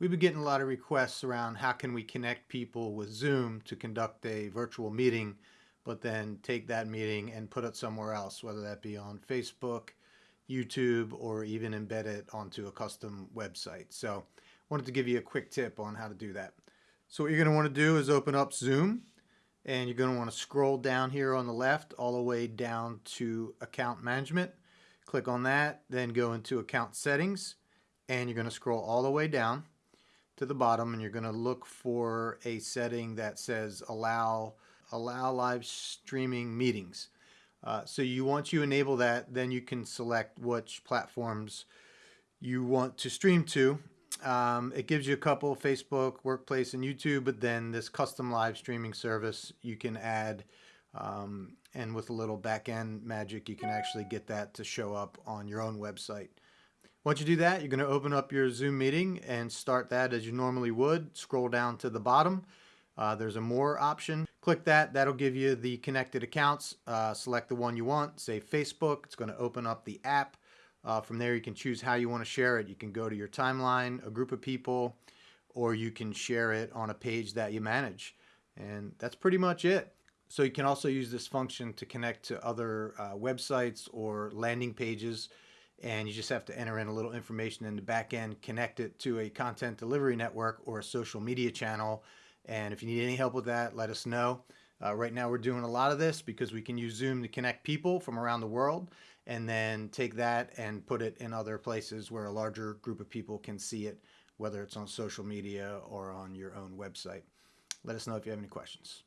We've been getting a lot of requests around how can we connect people with Zoom to conduct a virtual meeting, but then take that meeting and put it somewhere else, whether that be on Facebook, YouTube, or even embed it onto a custom website. So wanted to give you a quick tip on how to do that. So what you're going to want to do is open up Zoom and you're going to want to scroll down here on the left all the way down to account management. Click on that, then go into account settings and you're going to scroll all the way down to the bottom and you're going to look for a setting that says allow allow live streaming meetings. Uh, so you once you enable that, then you can select which platforms you want to stream to. Um, it gives you a couple, Facebook, Workplace, and YouTube, but then this custom live streaming service you can add um, and with a little back-end magic, you can actually get that to show up on your own website. Once you do that, you're going to open up your Zoom meeting and start that as you normally would. Scroll down to the bottom. Uh, there's a more option. Click that. That'll give you the connected accounts. Uh, select the one you want. Say Facebook. It's going to open up the app. Uh, from there, you can choose how you want to share it. You can go to your timeline, a group of people, or you can share it on a page that you manage. And that's pretty much it. So you can also use this function to connect to other uh, websites or landing pages and you just have to enter in a little information in the back end, connect it to a content delivery network or a social media channel. And if you need any help with that, let us know. Uh, right now we're doing a lot of this because we can use Zoom to connect people from around the world and then take that and put it in other places where a larger group of people can see it, whether it's on social media or on your own website. Let us know if you have any questions.